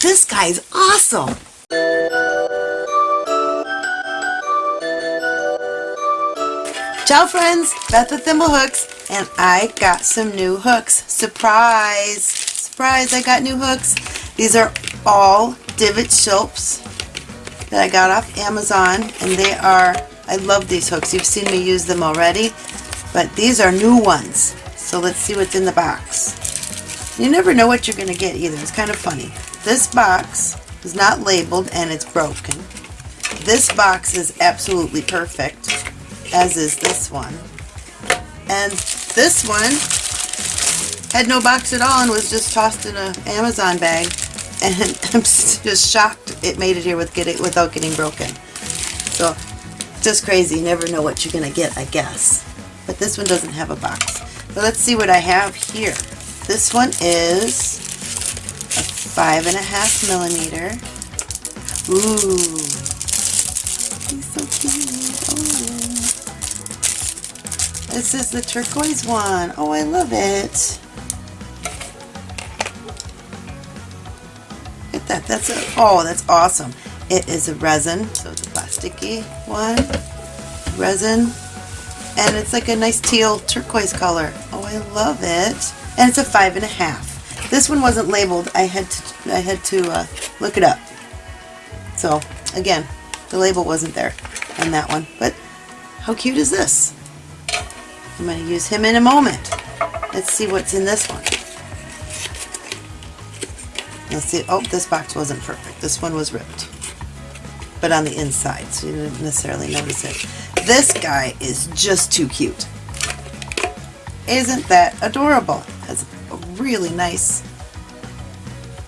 This guy's awesome. Ciao friends, Beth with Thimblehooks, and I got some new hooks. Surprise! Surprise, I got new hooks. These are all divot shilps that I got off Amazon, and they are, I love these hooks. You've seen me use them already, but these are new ones. So let's see what's in the box. You never know what you're going to get either. It's kind of funny. This box is not labeled and it's broken. This box is absolutely perfect as is this one. And this one had no box at all and was just tossed in an Amazon bag. And I'm just shocked it made it here with without getting broken. So, just crazy. You never know what you're going to get, I guess. But this one doesn't have a box. But let's see what I have here. This one is five and a half millimeter. Ooh. He's so cute. Oh. This is the turquoise one. Oh, I love it. Look at that. That's a, oh, that's awesome. It is a resin, so it's a plasticky one. Resin. And it's like a nice teal turquoise color. Oh, I love it. And it's a five and a half. This one wasn't labeled. I had to, I had to uh, look it up. So, again, the label wasn't there on that one. But how cute is this? I'm going to use him in a moment. Let's see what's in this one. Let's see. Oh, this box wasn't perfect. This one was ripped. But on the inside, so you didn't necessarily notice it. This guy is just too cute. Isn't that adorable? Really nice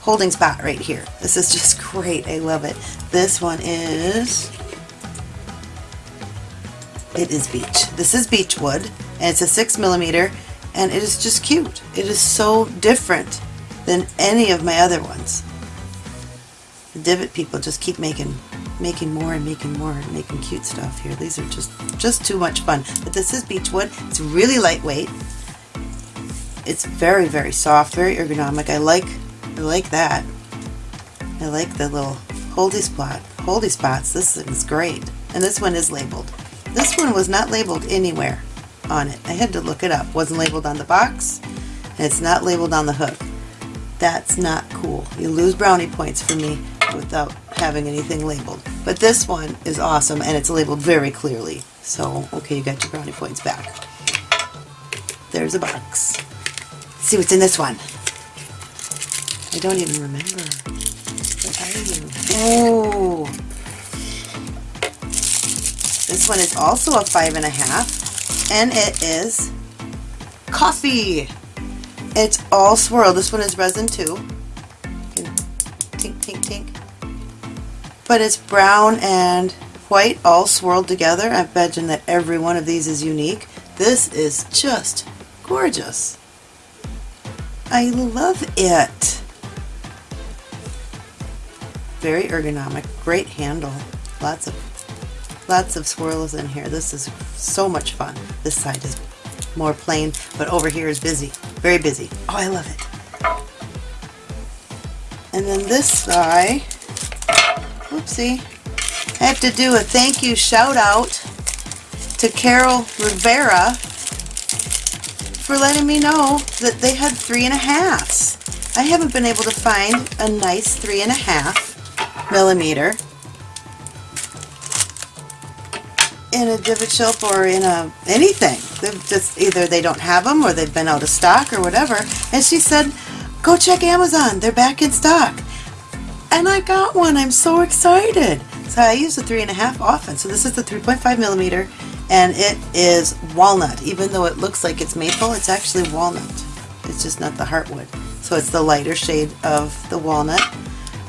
holding spot right here. This is just great. I love it. This one is it is beech. This is beechwood, and it's a six millimeter, and it is just cute. It is so different than any of my other ones. The divot people just keep making making more and making more and making cute stuff here. These are just just too much fun. But this is beechwood. It's really lightweight. It's very very soft, very ergonomic. I like I like that. I like the little holdy spot holdy spots. This is great. And this one is labeled. This one was not labeled anywhere on it. I had to look it up. wasn't labeled on the box, and it's not labeled on the hook. That's not cool. You lose brownie points for me without having anything labeled. But this one is awesome, and it's labeled very clearly. So, okay, you got your brownie points back. There's a box. See what's in this one. I don't even remember. What are you? Oh! This one is also a five and a half, and it is coffee. It's all swirl. This one is resin too. Tink, tink, tink. But it's brown and white all swirled together. I imagine that every one of these is unique. This is just gorgeous. I love it. Very ergonomic, great handle, lots of Lots of swirls in here. This is so much fun. This side is more plain, but over here is busy. Very busy. Oh, I love it. And then this guy, oopsie, I have to do a thank you shout out to Carol Rivera for letting me know that they had three and a halves. I haven't been able to find a nice three and a half millimeter in a divot shilp or in a anything. Just either they don't have them or they've been out of stock or whatever. And she said, "Go check Amazon. They're back in stock." And I got one. I'm so excited. So I use the three and a half often. So this is the 3.5 millimeter, and it is walnut. Even though it looks like it's maple, it's actually walnut. It's just not the heartwood. So it's the lighter shade of the walnut,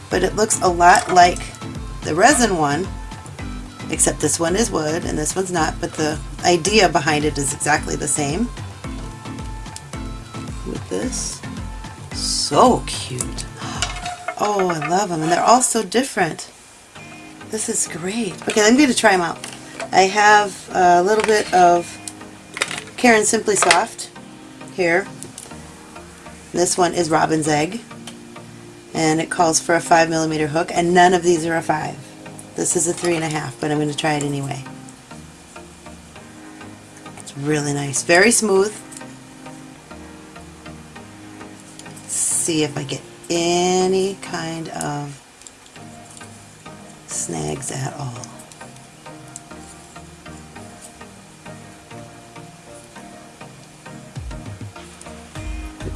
but it looks a lot like the resin one except this one is wood and this one's not, but the idea behind it is exactly the same. With this. So cute. Oh, I love them. And they're all so different. This is great. Okay, I'm going to try them out. I have a little bit of Caron Simply Soft here. This one is Robin's Egg. and it calls for a 5 millimeter hook and none of these are a 5. This is a 3.5 but I'm going to try it anyway. It's really nice. Very smooth. Let's see if I get any kind of snags at all.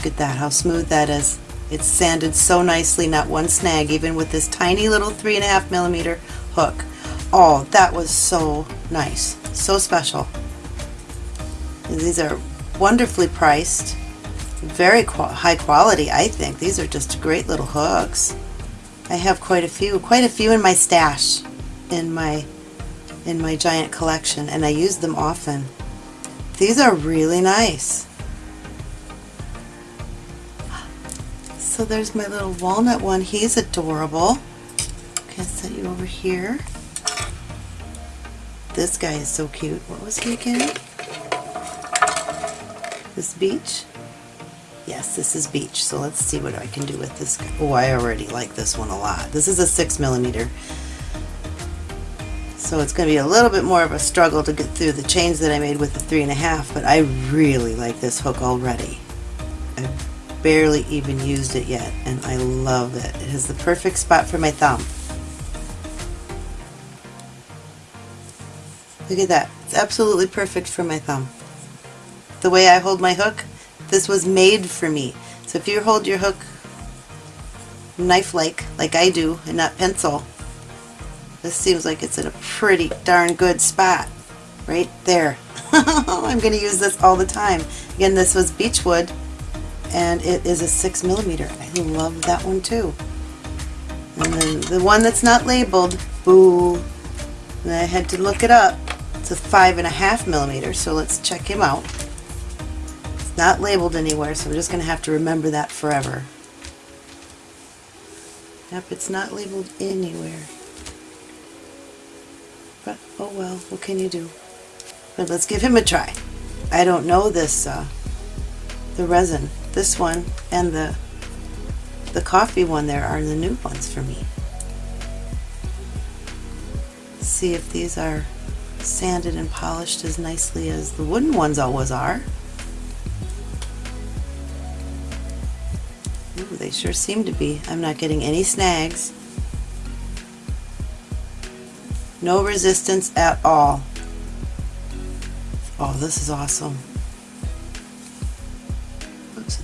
Look at that, how smooth that is. It's sanded so nicely, not one snag, even with this tiny little three and a half millimeter hook. Oh, that was so nice, so special. These are wonderfully priced, very high quality, I think. These are just great little hooks. I have quite a few, quite a few in my stash, in my in my giant collection, and I use them often. These are really nice. So there's my little walnut one. He's adorable. Okay, set you over here. This guy is so cute. What was he again? This beach? Yes, this is beach. So let's see what I can do with this guy. Oh, I already like this one a lot. This is a six millimeter. So it's going to be a little bit more of a struggle to get through the chains that I made with the three and a half, but I really like this hook already. I barely even used it yet and I love it. It has the perfect spot for my thumb. Look at that. It's absolutely perfect for my thumb. The way I hold my hook, this was made for me. So if you hold your hook knife-like, like I do, and not pencil, this seems like it's in a pretty darn good spot. Right there. I'm going to use this all the time. Again, this was beechwood and it is a 6 millimeter. I love that one too. And then the one that's not labeled, boo, and I had to look it up. It's a five and a half millimeter, so let's check him out. It's not labeled anywhere, so we're just going to have to remember that forever. Yep, it's not labeled anywhere. But, oh well, what can you do? But let's give him a try. I don't know this, uh, the resin. This one and the the coffee one there are the new ones for me. see if these are sanded and polished as nicely as the wooden ones always are. Ooh, they sure seem to be. I'm not getting any snags. No resistance at all. Oh, this is awesome.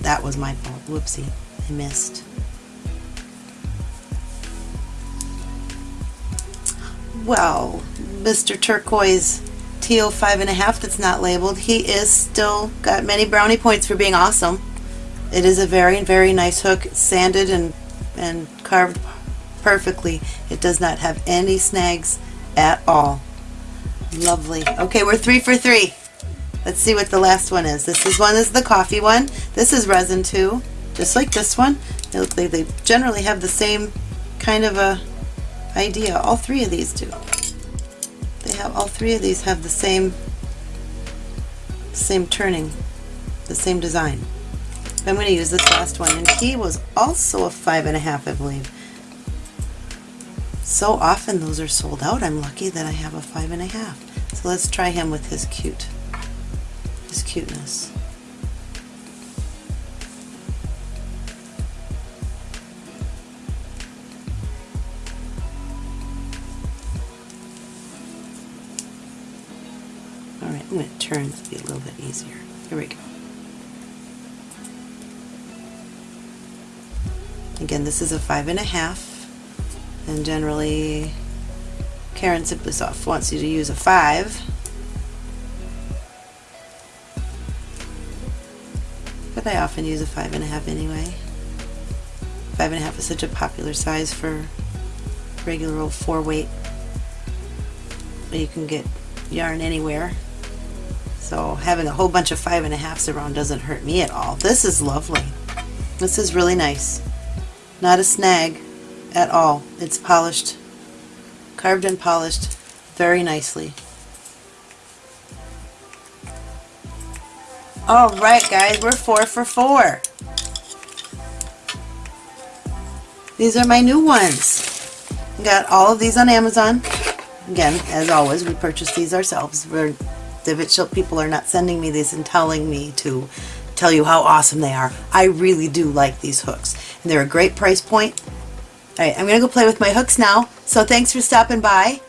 That was my fault. Whoopsie. I missed. Well, Mr. Turquoise Teal 5.5 that's not labeled, he is still got many brownie points for being awesome. It is a very, very nice hook, sanded and, and carved perfectly. It does not have any snags at all. Lovely. Okay, we're three for three. Let's see what the last one is. This is one is the coffee one. This is resin too, just like this one. They, they generally have the same kind of a idea. All three of these do. They have all three of these have the same same turning, the same design. I'm going to use this last one, and he was also a five and a half, I believe. So often those are sold out. I'm lucky that I have a five and a half. So let's try him with his cute his cuteness. Alright, I'm going to turn to be a little bit easier. Here we go. Again, this is a five and a half, and generally Caron Simply Soft wants you to use a five but I often use a five and a half anyway. Five and a half is such a popular size for regular old four weight. You can get yarn anywhere. So having a whole bunch of five and a halves around doesn't hurt me at all. This is lovely. This is really nice. Not a snag at all. It's polished, carved and polished very nicely. Alright guys, we're four for four. These are my new ones. Got all of these on Amazon. Again, as always, we purchase these ourselves. We're Shop people are not sending me these and telling me to tell you how awesome they are. I really do like these hooks. And they're a great price point. Alright, I'm going to go play with my hooks now. So thanks for stopping by.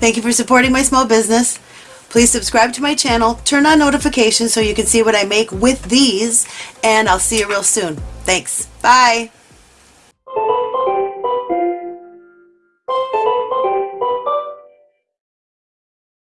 Thank you for supporting my small business. Please subscribe to my channel, turn on notifications so you can see what I make with these, and I'll see you real soon. Thanks. Bye.